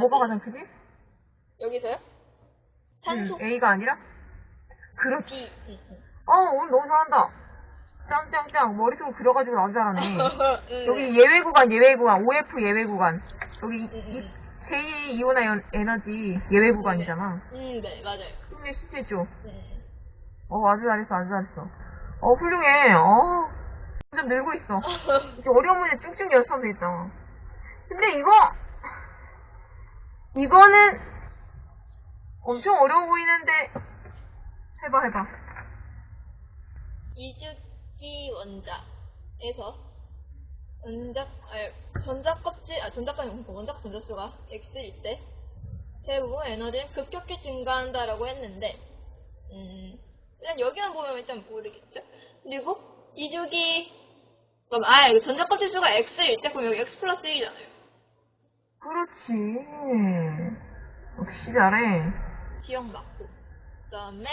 뭐가 가장 크지? 여기서요? 산소 음, A가 아니라? 그렇지. B. 어, 오늘 너무 잘한다. 짱짱짱. 머릿속으로 그려가지고 나도 잘하네. 음, 여기 예외 구간, 예외 구간, OF 예외 구간. 여기 이- 음, 이- 음. 제2 이온화 연- 에너지 예외 구간이잖아. 음, 네, 맞아요. 힘내 실제죠. 음. 어, 아주 잘했어, 아주 잘했어. 어, 훌륭해. 어, 점점 늘고 있어. 이제 어려운 문제 쭉쭉 연습하면 되겠다. 근데 이거, 이거는 엄청 어려워 보이는데, 해봐, 해봐. 이주기 원자에서 원자, 아니, 전자 껍질, 아, 전자가 아니고 원자 전자수가 X일 때 세부 에너지는 급격히 증가한다라고 했는데, 음, 일단 여기만 보면 일단 모르겠죠? 그리고 이주기, 그럼, 아, 전자 껍질 수가 X일 때, 그럼 여기 X 플러스 1이잖아요. 그렇지. 역시 잘해. 기억 맞고. 그 다음에